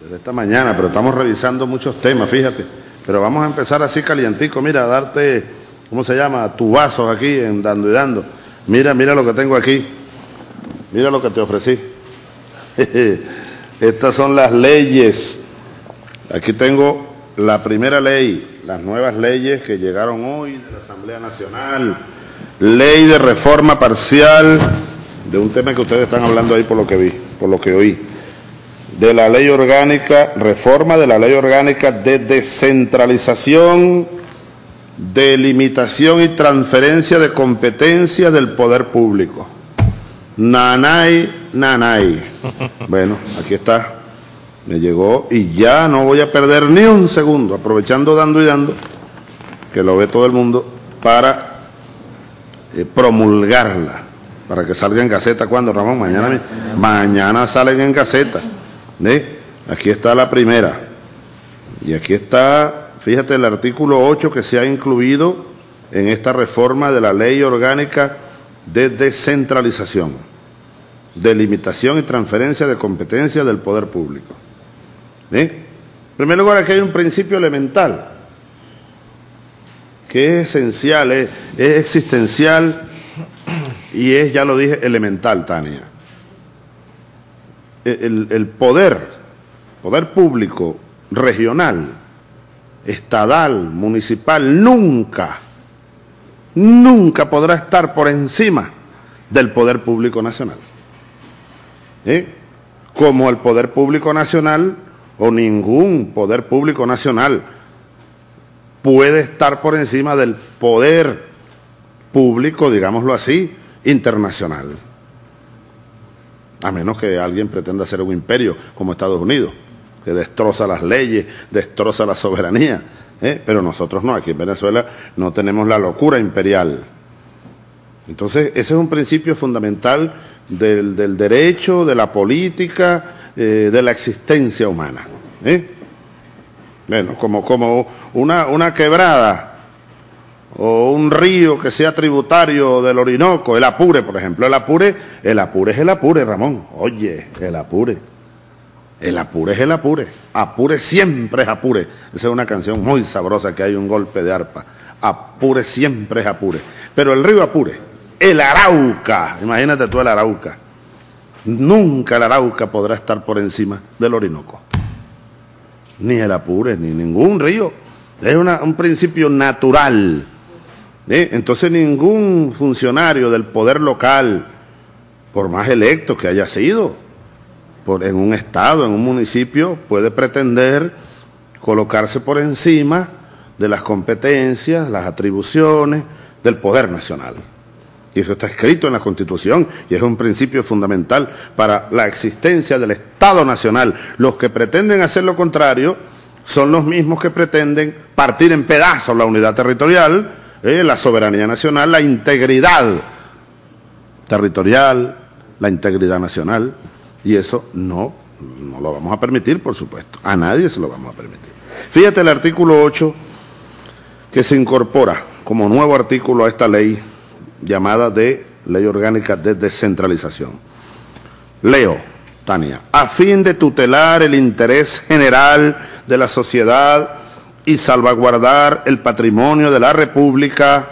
Desde esta mañana, pero estamos revisando muchos temas, fíjate. Pero vamos a empezar así calientico, mira, a darte, ¿cómo se llama? Tu vaso aquí en Dando y Dando. Mira, mira lo que tengo aquí. Mira lo que te ofrecí. Estas son las leyes. Aquí tengo la primera ley, las nuevas leyes que llegaron hoy de la Asamblea Nacional. Ley de reforma parcial de un tema que ustedes están hablando ahí por lo que vi, por lo que oí. De la ley orgánica, reforma de la ley orgánica de descentralización, delimitación y transferencia de competencias del poder público. Nanay, nanay. Bueno, aquí está. Me llegó y ya no voy a perder ni un segundo, aprovechando dando y dando, que lo ve todo el mundo, para eh, promulgarla, para que salga en Gaceta cuando, Ramón, mañana, mañana salen en Gaceta. Aquí está la primera. Y aquí está, fíjate, el artículo 8 que se ha incluido en esta reforma de la ley orgánica de descentralización, delimitación y transferencia de competencias del poder público. En primer lugar, aquí hay un principio elemental, que es esencial, es, existencial y es, ya lo dije, elemental, Tania. El, poder, poder público, regional, estadal, municipal, nunca, nunca podrá estar por encima del poder público nacional. Como el poder público nacional o ningún poder público nacional puede estar por encima del poder público, digámoslo así, internacional. A menos que alguien pretenda ser un imperio como Estados Unidos, que destroza las leyes, destroza la soberanía. ¿eh? Pero nosotros no, aquí en Venezuela no tenemos la locura imperial. Entonces, ese es un principio fundamental del, derecho, de la política, eh, de la existencia humana. ¿eh? Bueno, como, como una, una quebrada o un río que sea tributario del Orinoco, el Apure, por ejemplo, el Apure, el Apure es el Apure, Ramón. Oye, el Apure. El Apure es el Apure. Apure siempre es Apure. Esa es una canción muy sabrosa que hay un golpe de arpa. Apure siempre es Apure. Pero el río Apure, el Arauca, imagínate tú el Arauca. Nunca el Arauca podrá estar por encima del Orinoco ni el Apure, ni ningún río. Es un principio natural. Entonces ningún funcionario del poder local, por más electo que haya sido, por, en un estado, en un municipio, puede pretender colocarse por encima de las competencias, las atribuciones del poder nacional. Y eso está escrito en la Constitución y es un principio fundamental para la existencia del Estado Nacional. Los que pretenden hacer lo contrario son los mismos que pretenden partir en pedazos la unidad territorial, eh, la soberanía nacional, la integridad territorial, la integridad nacional. Y eso no, no lo vamos a permitir, por supuesto. A nadie se lo vamos a permitir. Fíjate el artículo 8 que se incorpora como nuevo artículo a esta ley llamada de Ley Orgánica de Descentralización. Leo, Tania, a fin de tutelar el interés general de la sociedad y salvaguardar el patrimonio de la República,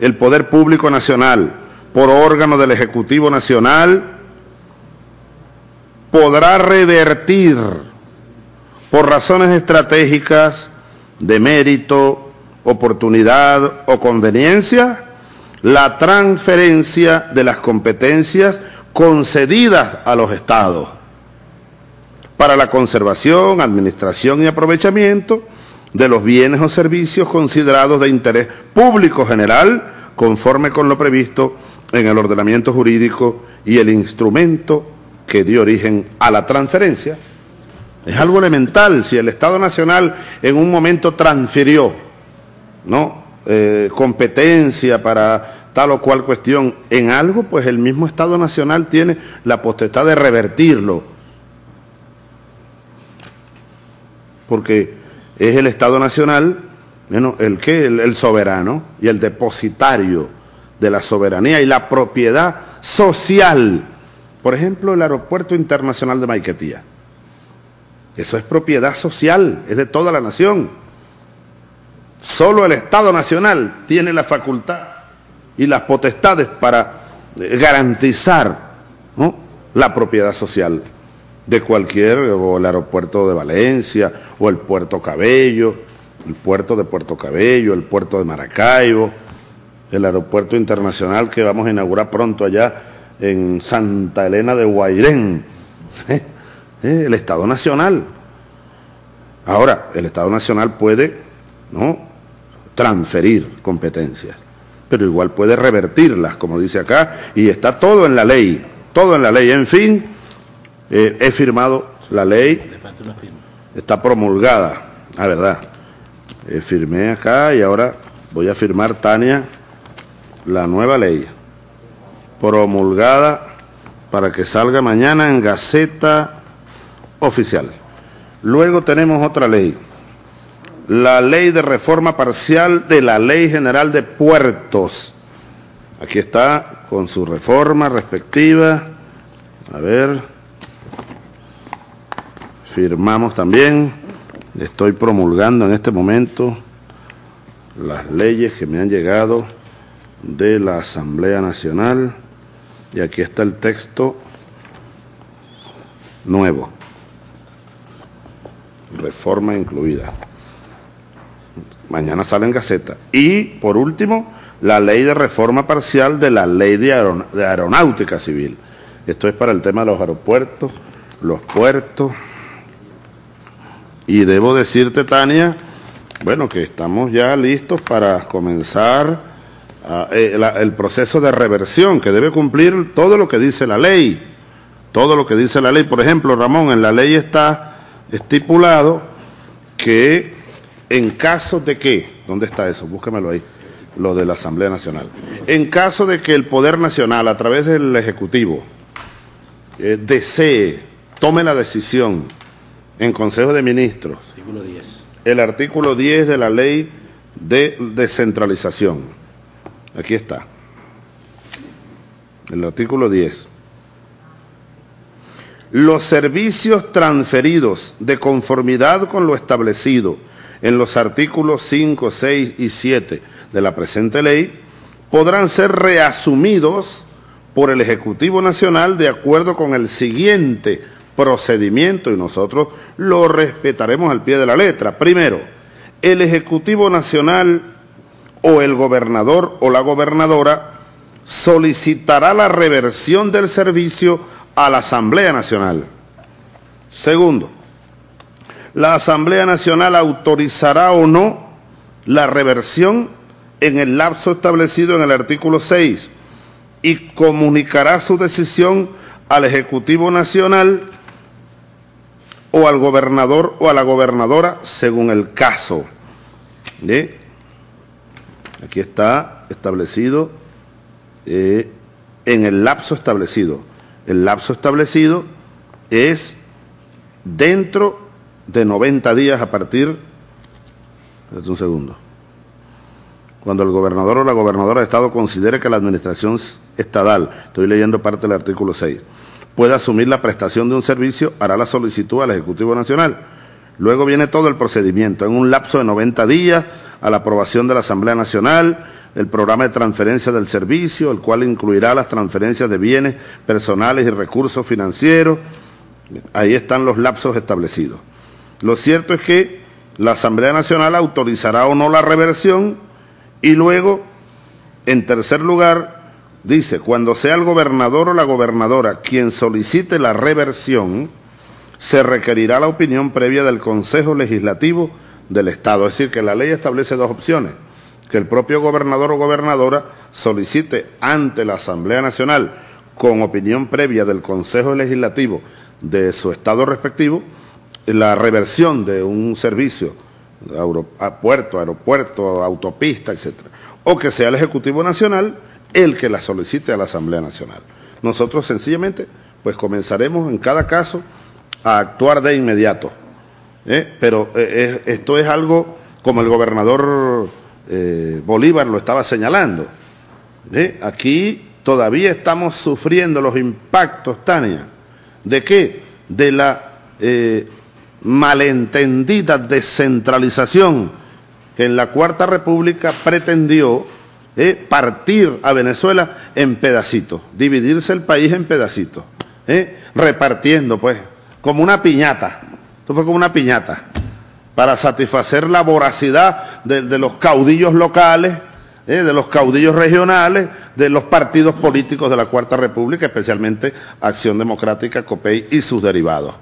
el Poder Público Nacional, por órgano del Ejecutivo Nacional, podrá revertir por razones estratégicas de mérito, oportunidad o conveniencia la transferencia de las competencias concedidas a los estados para la conservación, administración y aprovechamiento de los bienes o servicios considerados de interés público general conforme con lo previsto en el ordenamiento jurídico y el instrumento que dio origen a la transferencia. Es algo elemental, si el Estado Nacional en un momento transfirió ¿no? Eh, competencia para tal o cual cuestión en algo, pues el mismo Estado Nacional tiene la potestad de revertirlo. Porque es el Estado Nacional, bueno, el que, el, soberano y el depositario de la soberanía y la propiedad social. Por ejemplo, el Aeropuerto Internacional de Maiquetía. Eso es propiedad social, es de toda la nación. Solo el Estado Nacional tiene la facultad y las potestades para garantizar la propiedad social de cualquier, o el aeropuerto de Valencia, o el puerto Cabello, el puerto de Puerto Cabello, el puerto de Maracaibo, el aeropuerto internacional que vamos a inaugurar pronto allá en Santa Elena de Guairén, ¿eh? ¿Eh? el Estado Nacional. Ahora, el Estado Nacional puede ¿no? transferir competencias, pero igual puede revertirlas, como dice acá, y está todo en la ley, todo en la ley. En fin, eh, he firmado la ley, está promulgada, la verdad. firmé acá y ahora voy a firmar, Tania, la nueva ley promulgada para que salga mañana en Gaceta Oficial. Luego tenemos otra ley, la ley de reforma parcial de la Ley General de Puertos. Aquí está con su reforma respectiva. A ver, firmamos también. Estoy promulgando en este momento las leyes que me han llegado de la Asamblea Nacional y aquí está el texto nuevo, reforma incluida. Mañana sale en Gaceta. Y, por último, la ley de reforma parcial de la ley de, aeronáutica civil. Esto es para el tema de los aeropuertos, los puertos. Y debo decirte, Tania, bueno, que estamos ya listos para comenzar Ah, eh, el proceso de reversión, que debe cumplir todo lo que dice la ley. Todo lo que dice la ley. Por ejemplo, Ramón, en la ley está estipulado que en caso de que, ¿dónde está eso? Búscamelo ahí, lo de la Asamblea Nacional. En caso de que el Poder Nacional, a través del Ejecutivo, eh, desee, tome la decisión en Consejo de Ministros, artículo 10. el artículo 10 de la ley de descentralización, Aquí está. El artículo 10. Los servicios transferidos de conformidad con lo establecido en los artículos 5, 6 y 7 de la presente ley podrán ser reasumidos por el Ejecutivo Nacional de acuerdo con el siguiente procedimiento y nosotros lo respetaremos al pie de la letra. Primero, el Ejecutivo Nacional o el gobernador o la gobernadora solicitará la reversión del servicio a la Asamblea Nacional. Segundo, la Asamblea Nacional autorizará o no la reversión en el lapso establecido en el artículo 6 y comunicará su decisión al Ejecutivo Nacional o al gobernador o a la gobernadora según el caso. Aquí está establecido eh, en el lapso establecido. El lapso establecido es dentro de 90 días a partir, un segundo, cuando el gobernador o la gobernadora de Estado considere que la administración estatal, estoy leyendo parte del artículo 6, puede asumir la prestación de un servicio, hará la solicitud al Ejecutivo Nacional. Luego viene todo el procedimiento, en un lapso de 90 días, a la aprobación de la Asamblea Nacional, el programa de transferencia del servicio, el cual incluirá las transferencias de bienes personales y recursos financieros. Ahí están los lapsos establecidos. Lo cierto es que la Asamblea Nacional autorizará o no la reversión y luego, en tercer lugar, dice, cuando sea el gobernador o la gobernadora quien solicite la reversión, se requerirá la opinión previa del Consejo Legislativo del Estado. Es decir, que la ley establece dos opciones. Que el propio gobernador o gobernadora solicite ante la Asamblea Nacional, con opinión previa del Consejo Legislativo de su Estado respectivo, la reversión de un servicio, a puerto, aeropuerto, autopista, etc. O que sea el Ejecutivo Nacional el que la solicite a la Asamblea Nacional. Nosotros sencillamente, pues comenzaremos en cada caso a actuar de inmediato. ¿eh? pero eh, esto es algo como el gobernador eh, Bolívar lo estaba señalando. Aquí todavía estamos sufriendo los impactos, Tania, ¿de qué? De la malentendida descentralización que en la Cuarta República pretendió partir a Venezuela en pedacitos, dividirse el país en pedacitos, eh, repartiendo pues como una piñata, esto fue como una piñata, para satisfacer la voracidad de, los caudillos locales, eh, de los caudillos regionales, de los partidos políticos de la Cuarta República, especialmente Acción Democrática, COPEI y sus derivados.